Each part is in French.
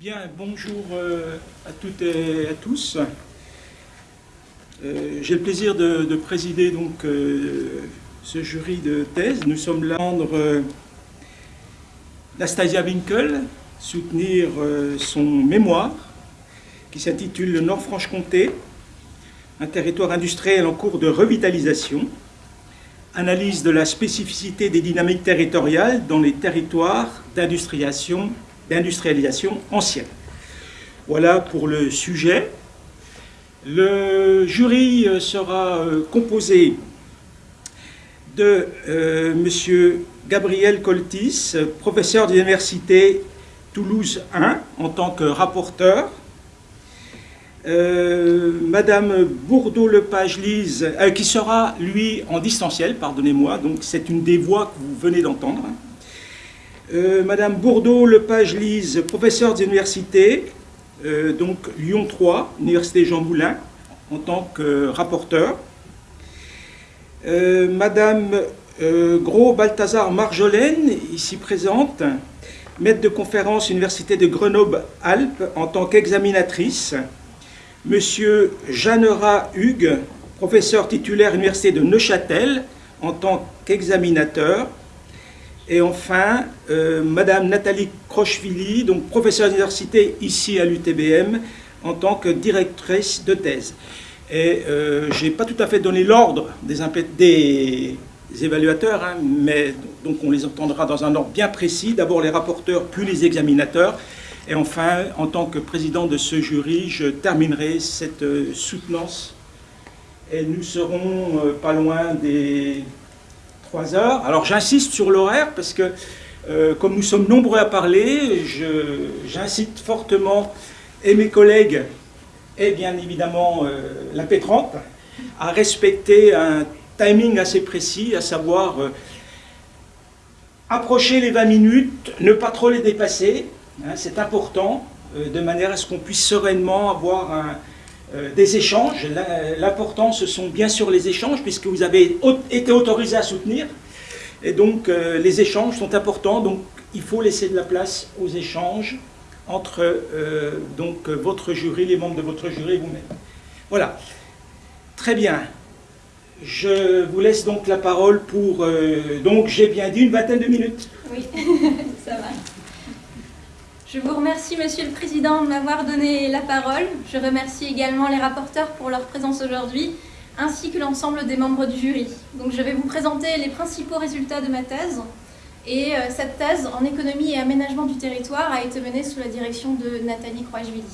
Bien, bonjour euh, à toutes et à tous. Euh, J'ai le plaisir de, de présider donc euh, ce jury de thèse. Nous sommes là pour Nastasia Winkel soutenir son mémoire qui s'intitule Le Nord-Franche-Comté, un territoire industriel en cours de revitalisation, analyse de la spécificité des dynamiques territoriales dans les territoires d'industrialisation d'industrialisation ancienne. Voilà pour le sujet. Le jury euh, sera euh, composé de euh, M. Gabriel Coltis, professeur de l'Université Toulouse 1 en tant que rapporteur, euh, Madame Bourdeau-Lepage-Lise, qui sera, lui, en distanciel, pardonnez-moi, donc c'est une des voix que vous venez d'entendre, euh, Madame Bourdeau-Lepage-Lise, professeure d'université, euh, donc Lyon 3, Université Jean Moulin, en tant que rapporteur. Euh, Madame euh, Gros-Balthazar Marjolaine, ici présente, maître de conférence Université de Grenoble-Alpes, en tant qu'examinatrice. Monsieur Jeannera Hugues, professeur titulaire Université de Neuchâtel, en tant qu'examinateur. Et enfin, euh, Madame Nathalie Crochevili, donc professeure d'université ici à l'UTBM, en tant que directrice de thèse. Et euh, je n'ai pas tout à fait donné l'ordre des, évaluateurs, hein, mais donc on les entendra dans un ordre bien précis. D'abord les rapporteurs, puis les examinateurs. Et enfin, en tant que président de ce jury, je terminerai cette euh, soutenance. Et nous serons euh, pas loin des 3 heures. Alors j'insiste sur l'horaire parce que euh, comme nous sommes nombreux à parler, j'incite fortement et mes collègues et bien évidemment euh, la pétrante à respecter un timing assez précis, à savoir euh, approcher les 20 minutes, ne pas trop les dépasser, hein, c'est important, euh, de manière à ce qu'on puisse sereinement avoir un, des échanges. L'important, ce sont bien sûr les échanges, puisque vous avez été autorisé à soutenir. Et donc, euh, les échanges sont importants. Donc, il faut laisser de la place aux échanges entre euh, donc, votre jury, les membres de votre jury et vous-même. Voilà. Très bien. Je vous laisse donc la parole pour, euh, donc j'ai bien dit, une vingtaine de minutes. Oui, ça va. Je vous remercie, Monsieur le Président, de m'avoir donné la parole. Je remercie également les rapporteurs pour leur présence aujourd'hui, ainsi que l'ensemble des membres du jury. Donc, je vais vous présenter les principaux résultats de ma thèse. Et euh, cette thèse en économie et aménagement du territoire a été menée sous la direction de Nathalie Croixvili.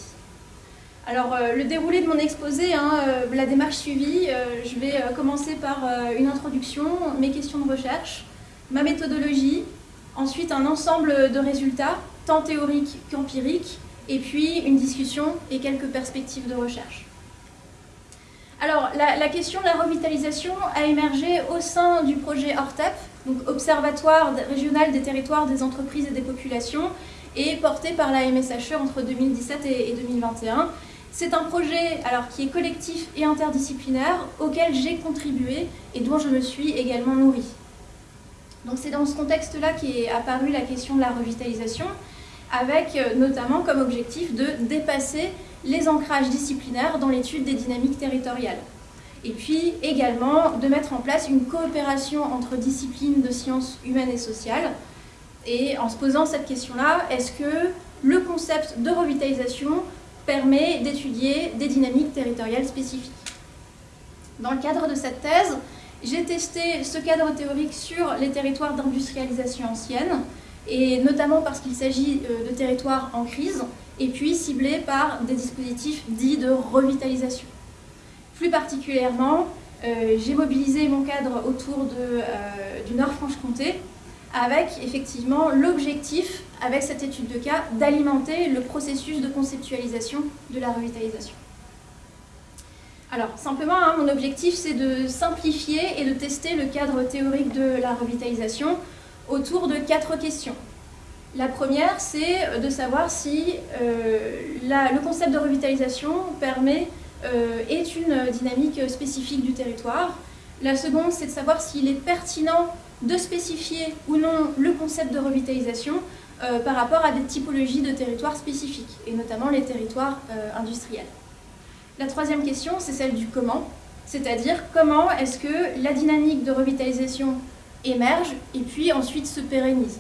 Alors, euh, le déroulé de mon exposé, hein, euh, la démarche suivie, je vais commencer par une introduction, mes questions de recherche, ma méthodologie, ensuite un ensemble de résultats, tant théoriques qu'empiriques, et puis une discussion et quelques perspectives de recherche. Alors, la, question de la revitalisation a émergé au sein du projet ORTEP, donc Observatoire régional des territoires, des entreprises et des populations, et porté par la MSHE entre 2017 et, et 2021. C'est un projet alors, qui est collectif et interdisciplinaire, auquel j'ai contribué et dont je me suis également nourrie. Donc c'est dans ce contexte-là qu'est apparue la question de la revitalisation, avec notamment comme objectif de dépasser les ancrages disciplinaires dans l'étude des dynamiques territoriales. Et puis également de mettre en place une coopération entre disciplines de sciences humaines et sociales. Et en se posant cette question-là, est-ce que le concept de revitalisation permet d'étudier des dynamiques territoriales spécifiques? Dans le cadre de cette thèse, j'ai testé ce cadre théorique sur les territoires d'industrialisation ancienne, et notamment parce qu'il s'agit de territoires en crise, et puis ciblés par des dispositifs dits de revitalisation. Plus particulièrement, euh, j'ai mobilisé mon cadre autour euh, du Nord-Franche-Comté, avec effectivement l'objectif, avec cette étude de cas, d'alimenter le processus de conceptualisation de la revitalisation. Alors, simplement, hein, mon objectif, c'est de simplifier et de tester le cadre théorique de la revitalisation autour de quatre questions. La première, c'est de savoir si euh, le concept de revitalisation permet, euh, est une dynamique spécifique du territoire. La seconde, c'est de savoir s'il est pertinent de spécifier ou non le concept de revitalisation par rapport à des typologies de territoires spécifiques, et notamment les territoires industriels. La troisième question, c'est celle du comment, c'est-à-dire comment est-ce que la dynamique de revitalisation émerge et puis ensuite se pérennise.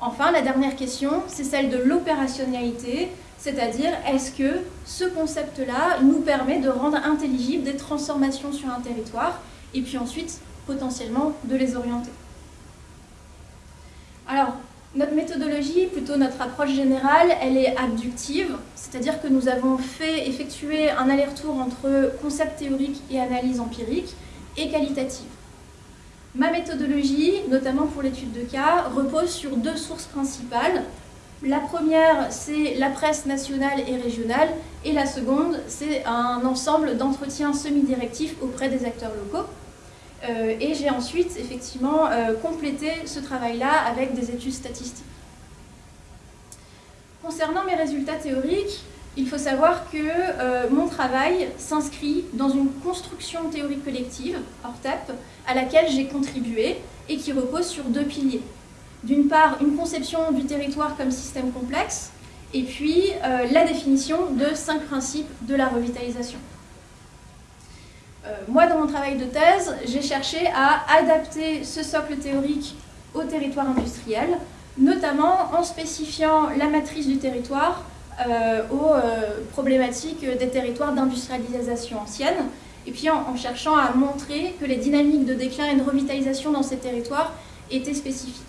Enfin, la dernière question, c'est celle de l'opérationnalité, c'est-à-dire est-ce que ce concept-là nous permet de rendre intelligibles des transformations sur un territoire et puis ensuite potentiellement de les orienter? Alors, notre méthodologie, plutôt notre approche générale, elle est abductive, c'est-à-dire que nous avons fait effectuer un aller-retour entre concept théorique et analyse empirique et qualitative. Ma méthodologie, notamment pour l'étude de cas, repose sur deux sources principales. La première, c'est la presse nationale et régionale, et la seconde, c'est un ensemble d'entretiens semi-directifs auprès des acteurs locaux. Euh, et j'ai ensuite effectivement euh, complété ce travail-là avec des études statistiques. Concernant mes résultats théoriques, il faut savoir que euh, mon travail s'inscrit dans une construction théorique collective, ORTEP, à laquelle j'ai contribué et qui repose sur deux piliers. D'une part, une conception du territoire comme système complexe, et puis la définition de cinq principes de la revitalisation. Euh, moi, dans mon travail de thèse, j'ai cherché à adapter ce socle théorique au territoire industriel, notamment en spécifiant la matrice du territoire euh, aux euh, problématiques des territoires d'industrialisation ancienne, et puis en, cherchant à montrer que les dynamiques de déclin et de revitalisation dans ces territoires étaient spécifiques.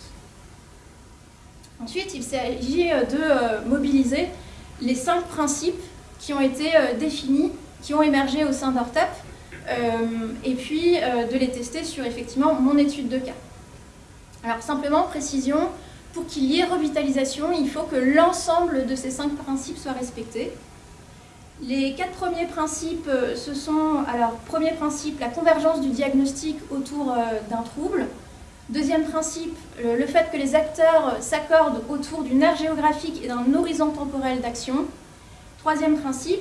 Ensuite, il s'agit de mobiliser les cinq principes qui ont été définis, qui ont émergé au sein d'ORTEP, euh, et puis euh, de les tester sur effectivement mon étude de cas. Alors simplement, précision, pour qu'il y ait revitalisation, il faut que l'ensemble de ces cinq principes soient respectés. Les quatre premiers principes, euh, ce sont, alors, premier principe, la convergence du diagnostic autour d'un trouble. Deuxième principe, le fait que les acteurs s'accordent autour d'une aire géographique et d'un horizon temporel d'action. Troisième principe,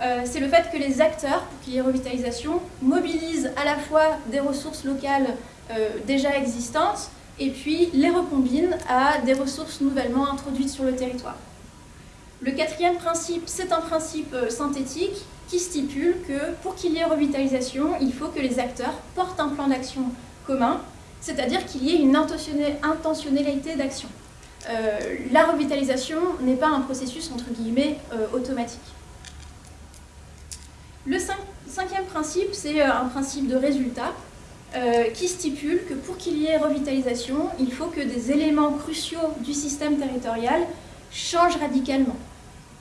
euh, c'est le fait que les acteurs, pour qu'il y ait revitalisation, mobilisent à la fois des ressources locales euh, déjà existantes et puis les recombinent à des ressources nouvellement introduites sur le territoire. Le quatrième principe, c'est un principe euh, synthétique qui stipule que pour qu'il y ait revitalisation, il faut que les acteurs portent un plan d'action commun, c'est-à-dire qu'il y ait une intentionnalité d'action. la revitalisation n'est pas un processus entre guillemets automatique. Le cinquième principe, c'est euh, un principe de résultat euh, qui stipule que pour qu'il y ait revitalisation, il faut que des éléments cruciaux du système territorial changent radicalement.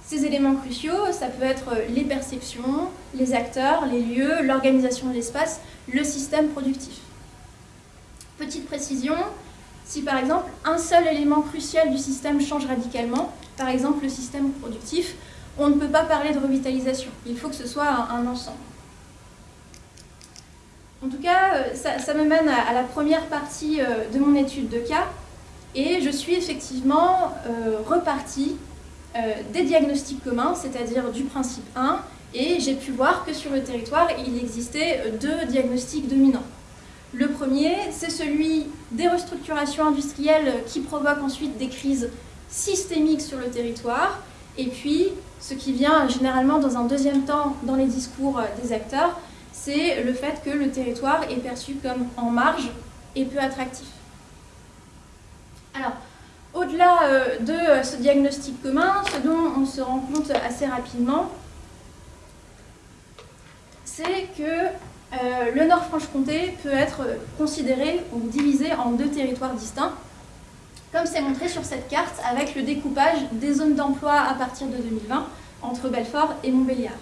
Ces éléments cruciaux, ça peut être les perceptions, les acteurs, les lieux, l'organisation de l'espace, le système productif. Petite précision, si par exemple un seul élément crucial du système change radicalement, par exemple le système productif, on ne peut pas parler de revitalisation. Il faut que ce soit un, ensemble. En tout cas, euh, ça, me mène à, la première partie euh, de mon étude de cas. Et je suis effectivement euh, repartie des diagnostics communs, c'est-à-dire du principe 1, et j'ai pu voir que sur le territoire, il existait deux diagnostics dominants. Le premier, c'est celui des restructurations industrielles qui provoquent ensuite des crises systémiques sur le territoire, et puis ce qui vient généralement dans un deuxième temps dans les discours des acteurs, c'est le fait que le territoire est perçu comme en marge et peu attractif. Alors, au-delà euh, de euh, ce diagnostic commun, ce dont on se rend compte assez rapidement, c'est que le Nord-Franche-Comté peut être considéré ou divisé en deux territoires distincts, comme c'est montré sur cette carte avec le découpage des zones d'emploi à partir de 2020 entre Belfort et Montbéliard.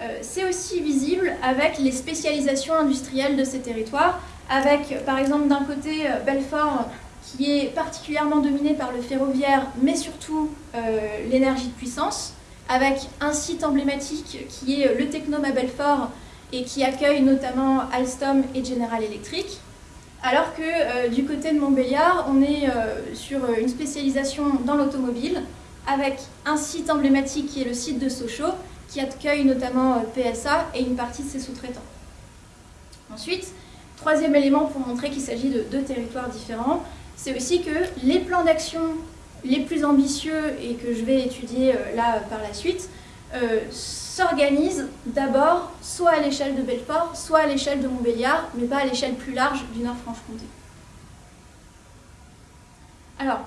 Euh, c'est aussi visible avec les spécialisations industrielles de ces territoires, avec par exemple d'un côté euh, Belfort qui est particulièrement dominé par le ferroviaire, mais surtout euh, l'énergie de puissance, avec un site emblématique qui est le Technome à Belfort et qui accueille notamment Alstom et General Electric, alors que euh, du côté de Montbéliard, on est euh, sur euh, une spécialisation dans l'automobile, avec un site emblématique qui est le site de Sochaux, qui accueille notamment PSA et une partie de ses sous-traitants. Ensuite, troisième élément pour montrer qu'il s'agit de deux territoires différents, c'est aussi que les plans d'action les plus ambitieux et que je vais étudier là par la suite s'organisent d'abord soit à l'échelle de Belfort, soit à l'échelle de Montbéliard, mais pas à l'échelle plus large du Nord-Franche-Comté. Alors,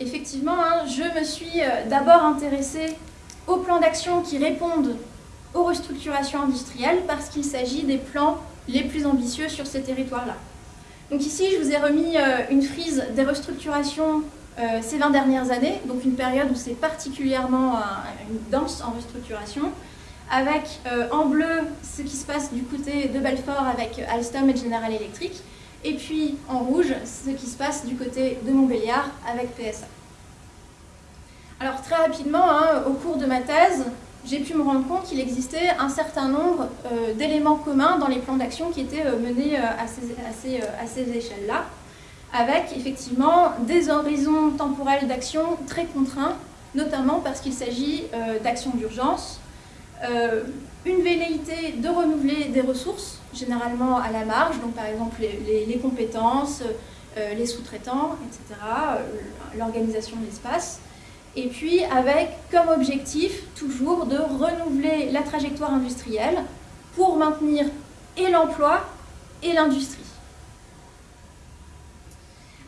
effectivement, hein, je me suis d'abord intéressée aux plans d'action qui répondent aux restructurations industrielles parce qu'il s'agit des plans les plus ambitieux sur ces territoires-là. Donc ici, je vous ai remis euh, une frise des restructurations euh, ces 20 dernières années, donc une période où c'est particulièrement euh, une en restructuration, avec en bleu ce qui se passe du côté de Belfort avec Alstom et General Electric, et puis en rouge ce qui se passe du côté de Montbéliard avec PSA. Alors très rapidement, hein, au cours de ma thèse, j'ai pu me rendre compte qu'il existait un certain nombre euh, d'éléments communs dans les plans d'action qui étaient euh, menés euh, à ces, échelles-là, avec effectivement des horizons temporels d'action très contraints, notamment parce qu'il s'agit d'actions d'urgence, une velléité de renouveler des ressources, généralement à la marge, donc par exemple les compétences, les sous-traitants, etc., l'organisation de l'espace, et puis avec comme objectif toujours de renouveler la trajectoire industrielle pour maintenir et l'emploi et l'industrie.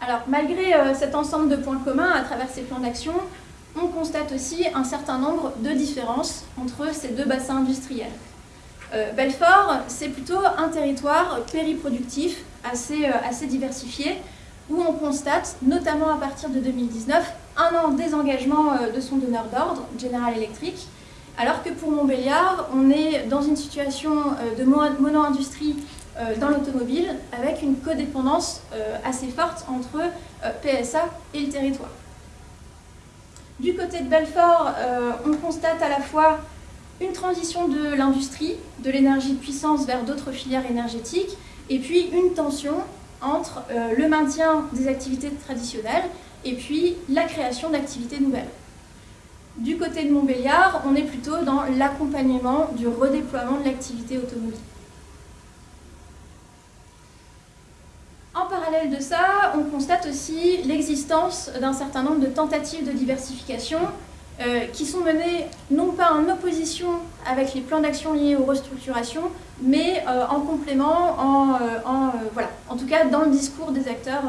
Alors malgré euh, cet ensemble de points communs à travers ces plans d'action, on constate aussi un certain nombre de différences entre ces deux bassins industriels. Euh, Belfort, c'est plutôt un territoire périproductif assez, euh, assez diversifié, où on constate, notamment à partir de 2019, un an désengagement euh, de son donneur d'ordre, General Electric, alors que pour Montbéliard, on est dans une situation euh, de mono-industrie euh, dans l'automobile avec une codépendance assez forte entre PSA et le territoire. Du côté de Belfort, on constate à la fois une transition de l'industrie, de l'énergie de puissance vers d'autres filières énergétiques, et puis une tension entre le maintien des activités traditionnelles et puis la création d'activités nouvelles. Du côté de Montbéliard, on est plutôt dans l'accompagnement du redéploiement de l'activité automobile. En parallèle de ça, on constate aussi l'existence d'un certain nombre de tentatives de diversification euh, qui sont menées non pas en opposition avec les plans d'action liés aux restructurations, mais euh, en complément, en, euh, voilà, en tout cas dans le discours des acteurs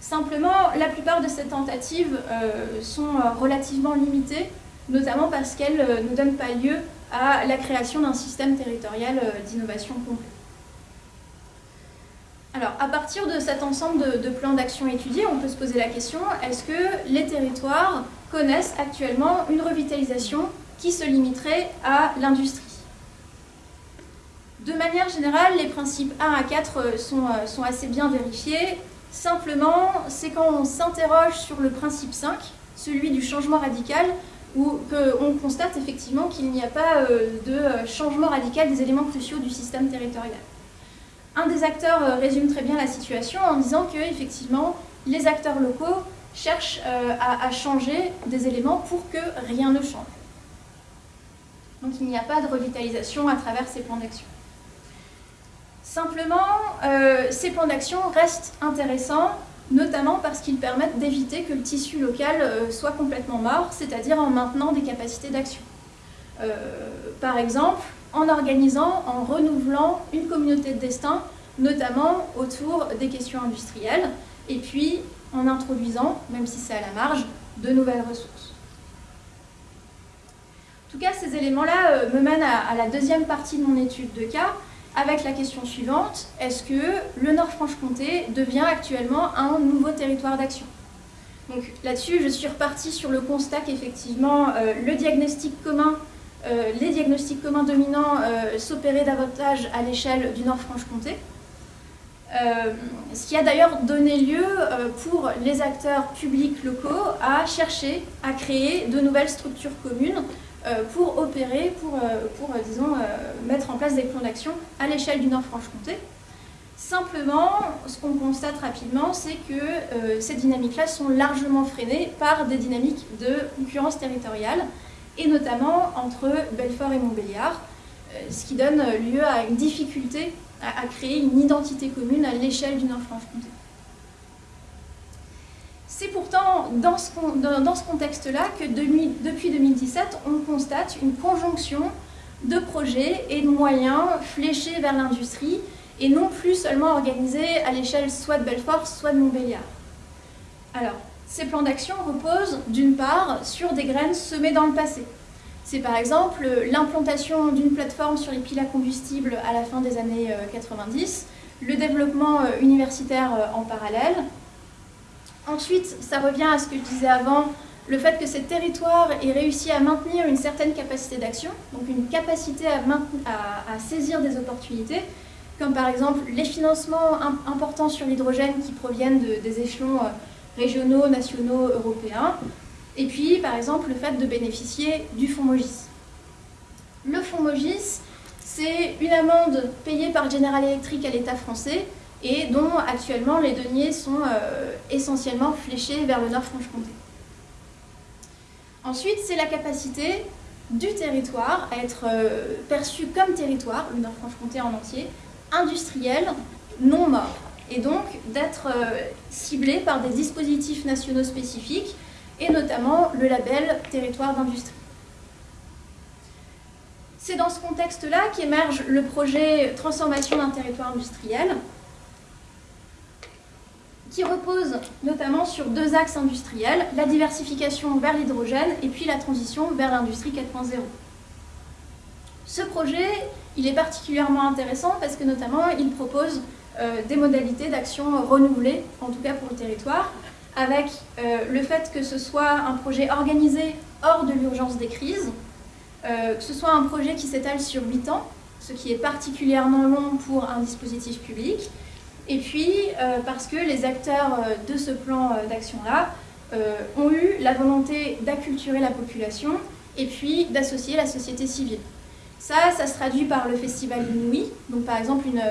Simplement, la plupart de ces tentatives sont relativement limitées, notamment parce qu'elles ne donnent pas lieu à la création d'un système territorial d'innovation complet. Alors, à partir de cet ensemble de, plans d'action étudiés, on peut se poser la question, est-ce que les territoires connaissent actuellement une revitalisation qui se limiterait à l'industrie De manière générale, les principes 1 à 4 sont assez bien vérifiés. Simplement, c'est quand on s'interroge sur le principe 5, celui du changement radical, où on constate effectivement qu'il n'y a pas euh, de euh, changement radical des éléments cruciaux du système territorial. Un des acteurs euh, résume très bien la situation en disant que effectivement, les acteurs locaux cherchent à, changer des éléments pour que rien ne change. Donc il n'y a pas de revitalisation à travers ces plans d'action. Simplement, euh, ces plans d'action restent intéressants, notamment parce qu'ils permettent d'éviter que le tissu local euh, soit complètement mort, c'est-à-dire en maintenant des capacités d'action. Euh, par exemple, en organisant, en renouvelant une communauté de destin, notamment autour des questions industrielles, et puis en introduisant, même si c'est à la marge, de nouvelles ressources. En tout cas, ces éléments-là me mènent à la deuxième partie de mon étude de cas, avec la question suivante, est-ce que le Nord-Franche-Comté devient actuellement un nouveau territoire d'action? Donc là-dessus, je suis repartie sur le constat qu'effectivement, euh, euh, les diagnostics communs dominants euh, s'opéraient davantage à l'échelle du Nord-Franche-Comté. Ce qui a d'ailleurs donné lieu pour les acteurs publics locaux à chercher à créer de nouvelles structures communes euh, pour opérer, pour, euh, pour euh, disons, mettre en place des plans d'action à l'échelle du Nord-Franche-Comté. Simplement, ce qu'on constate rapidement, c'est que ces dynamiques-là sont largement freinées par des dynamiques de concurrence territoriale, et notamment entre Belfort et Montbéliard, ce qui donne lieu à une difficulté à, créer une identité commune à l'échelle du Nord-Franche-Comté. C'est pourtant dans ce, dans ce contexte-là que depuis 2017, on constate une conjonction de projets et de moyens fléchés vers l'industrie et non plus seulement organisés à l'échelle soit de Belfort, soit de Montbéliard. Alors, ces plans d'action reposent d'une part sur des graines semées dans le passé. C'est par exemple l'implantation d'une plateforme sur les piles à combustible à la fin des années 90, euh, le développement euh, universitaire euh, en parallèle. Ensuite, ça revient à ce que je disais avant, le fait que ces territoires aient réussi à maintenir une certaine capacité d'action, donc une capacité à, saisir des opportunités, comme par exemple les financements importants sur l'hydrogène qui proviennent des échelons régionaux, nationaux, européens, et puis par exemple le fait de bénéficier du fonds Mogis. Le fonds Mogis, c'est une amende payée par General Electric à l'État français et dont actuellement les deniers sont euh, essentiellement fléchés vers le Nord-Franche-Comté. Ensuite, c'est la capacité du territoire à être euh, perçu comme territoire, le Nord-Franche-Comté en entier, industriel, non mort, et donc d'être euh, ciblé par des dispositifs nationaux spécifiques, et notamment le label territoire d'industrie. C'est dans ce contexte-là qu'émerge le projet Transformation d'un territoire industriel, qui repose notamment sur deux axes industriels, la diversification vers l'hydrogène et puis la transition vers l'industrie 4.0. Ce projet, il est particulièrement intéressant parce que notamment il propose euh, des modalités d'action renouvelées, en tout cas pour le territoire, avec euh, le fait que ce soit un projet organisé hors de l'urgence des crises, euh, que ce soit un projet qui s'étale sur 8 ans, ce qui est particulièrement long pour un dispositif public, et puis, euh, parce que les acteurs de ce plan d'action-là ont eu la volonté d'acculturer la population et puis d'associer la société civile. Ça, ça se traduit par le festival Inouï, donc par exemple une,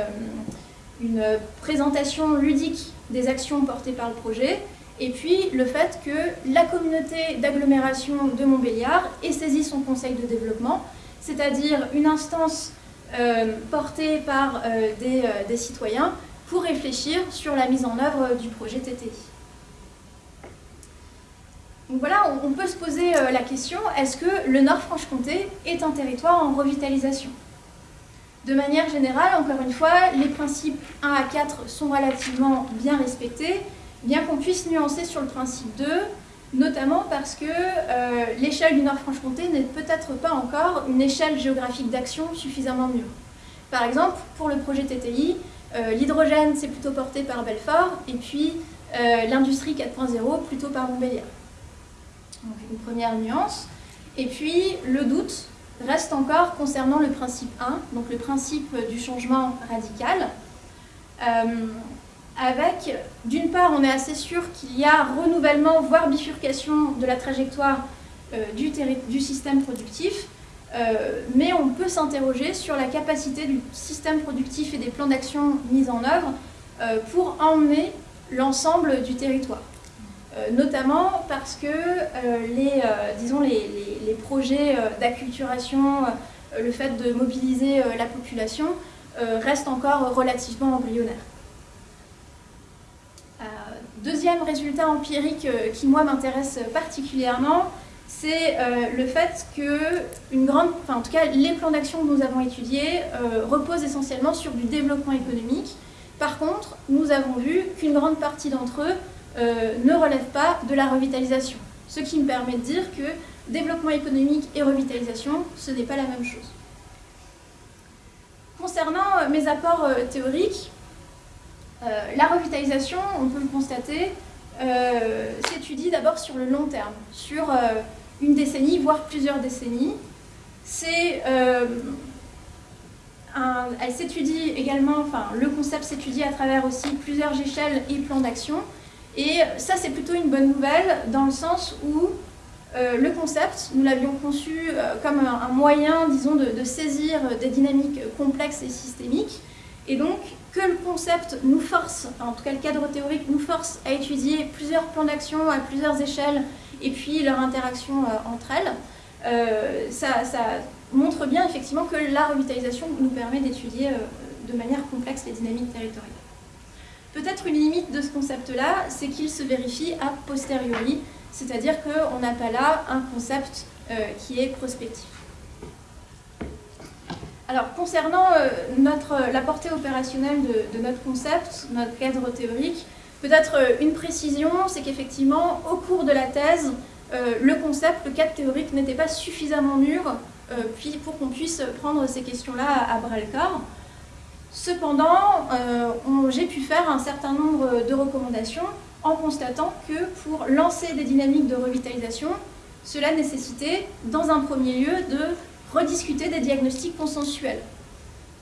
une présentation ludique des actions portées par le projet, et puis le fait que la communauté d'agglomération de Montbéliard ait saisi son conseil de développement, c'est-à-dire une instance portée par des, des, citoyens pour réfléchir sur la mise en œuvre du projet TTI. Donc voilà, on peut se poser euh, la question, est-ce que le Nord-Franche-Comté est un territoire en revitalisation? De manière générale, encore une fois, les principes 1 à 4 sont relativement bien respectés, bien qu'on puisse nuancer sur le principe 2, notamment parce que euh, l'échelle du Nord-Franche-Comté n'est peut-être pas encore une échelle géographique d'action suffisamment mûre. Par exemple, pour le projet TTI, euh, l'hydrogène, c'est plutôt porté par Belfort, et puis euh, l'industrie 4.0, plutôt par Montbéliard. Donc une première nuance. Et puis le doute reste encore concernant le principe 1, donc le principe du changement radical. Euh, avec, d'une part, on est assez sûr qu'il y a renouvellement, voire bifurcation de la trajectoire du, du système productif, euh, mais on peut s'interroger sur la capacité du système productif et des plans d'action mis en œuvre euh, pour emmener l'ensemble du territoire. Euh, notamment parce que les, les, projets d'acculturation, le fait de mobiliser la population restent encore relativement embryonnaires. Deuxième résultat empirique qui moi m'intéresse particulièrement, c'est euh, le fait que une grande, enfin, en tout les plans d'action que nous avons étudiés euh, reposent essentiellement sur du développement économique. Par contre, nous avons vu qu'une grande partie d'entre eux euh, ne relèvent pas de la revitalisation. Ce qui me permet de dire que développement économique et revitalisation, ce n'est pas la même chose. Concernant mes apports théoriques, la revitalisation, on peut le constater, s'étudie d'abord sur le long terme, sur une décennie, voire plusieurs décennies. Euh, elle s'étudie également, enfin le concept s'étudie à travers aussi plusieurs échelles et plans d'action. Et ça c'est plutôt une bonne nouvelle dans le sens où euh, le concept, nous l'avions conçu euh, comme un, moyen, disons, de, saisir des dynamiques complexes et systémiques. Et donc, que le concept nous force, en tout cas le cadre théorique nous force à étudier plusieurs plans d'action à plusieurs échelles et puis leur interaction euh, entre elles, euh, ça, montre bien effectivement que la revitalisation nous permet d'étudier euh, de manière complexe les dynamiques territoriales. Peut-être une limite de ce concept-là, c'est qu'il se vérifie a posteriori, c'est-à-dire qu'on n'a pas là un concept qui est prospectif. Alors, concernant euh, notre, la portée opérationnelle de, notre concept, notre cadre théorique, peut-être euh, une précision, c'est qu'effectivement, au cours de la thèse, le concept, le cadre théorique n'était pas suffisamment mûr pour qu'on puisse prendre ces questions-là à bras-le-corps. Cependant, euh, j'ai pu faire un certain nombre de recommandations en constatant que pour lancer des dynamiques de revitalisation, cela nécessitait, dans un premier lieu, de rediscuter des diagnostics consensuels.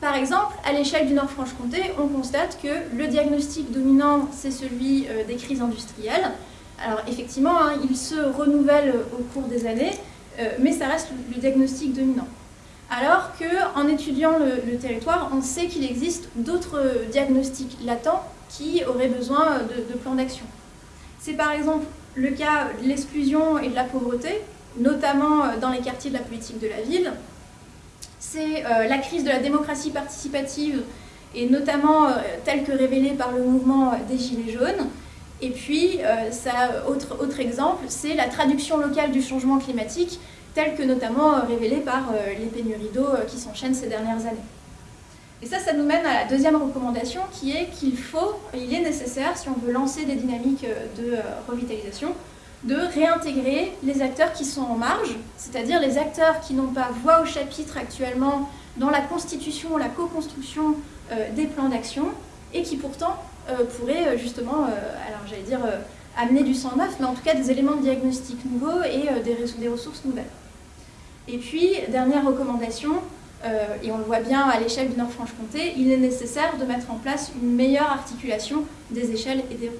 Par exemple, à l'échelle du Nord-Franche-Comté, on constate que le diagnostic dominant, c'est celui euh, des crises industrielles. Alors effectivement, hein, il se renouvelle au cours des années, euh, mais ça reste le diagnostic dominant alors qu'en étudiant le, territoire, on sait qu'il existe d'autres diagnostics latents qui auraient besoin de, plans d'action. C'est par exemple le cas de l'exclusion et de la pauvreté, notamment dans les quartiers de la politique de la ville. C'est euh, la crise de la démocratie participative, et notamment euh, telle que révélée par le mouvement des Gilets jaunes. Et puis, euh, autre, autre exemple, c'est la traduction locale du changement climatique, telles que notamment euh, révélées par euh, les pénuries d'eau euh, qui s'enchaînent ces dernières années. Et ça, ça nous mène à la deuxième recommandation qui est qu'il faut, il est nécessaire, si on veut lancer des dynamiques de revitalisation, de réintégrer les acteurs qui sont en marge, c'est-à-dire les acteurs qui n'ont pas voix au chapitre actuellement dans la constitution, la co-construction des plans d'action, et qui pourtant pourraient justement, alors j'allais dire, amener du sang neuf, mais en tout cas des éléments de diagnostic nouveaux et des ressources nouvelles. Et puis, dernière recommandation, euh, et on le voit bien à l'échelle du Nord-Franche-Comté, il est nécessaire de mettre en place une meilleure articulation des échelles et des.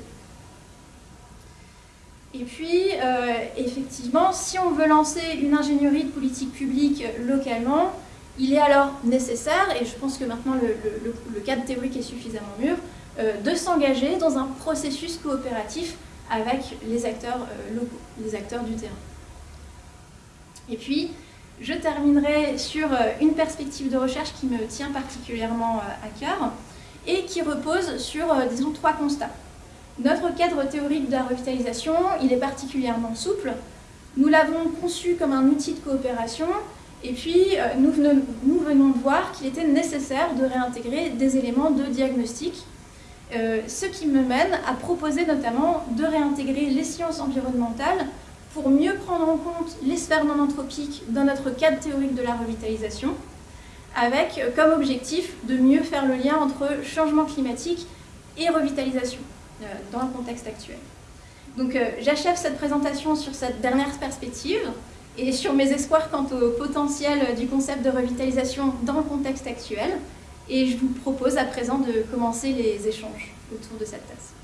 Et puis, euh, effectivement, si on veut lancer une ingénierie de politique publique localement, il est alors nécessaire, et je pense que maintenant le, cadre théorique est suffisamment mûr, euh, de s'engager dans un processus coopératif avec les acteurs locaux, les acteurs du terrain. Et puis, je terminerai sur euh, une perspective de recherche qui me tient particulièrement euh, à cœur et qui repose sur, euh, disons, trois constats. Notre cadre théorique de la revitalisation, il est particulièrement souple. Nous l'avons conçu comme un outil de coopération et puis nous venons, de voir qu'il était nécessaire de réintégrer des éléments de diagnostic, ce qui me mène à proposer notamment de réintégrer les sciences environnementales pour mieux prendre en compte les sphères non anthropiques dans notre cadre théorique de la revitalisation, avec euh, comme objectif de mieux faire le lien entre changement climatique et revitalisation euh, dans le contexte actuel. Donc euh, j'achève cette présentation sur cette dernière perspective et sur mes espoirs quant au potentiel du concept de revitalisation dans le contexte actuel. Et je vous propose à présent de commencer les échanges autour de cette thèse.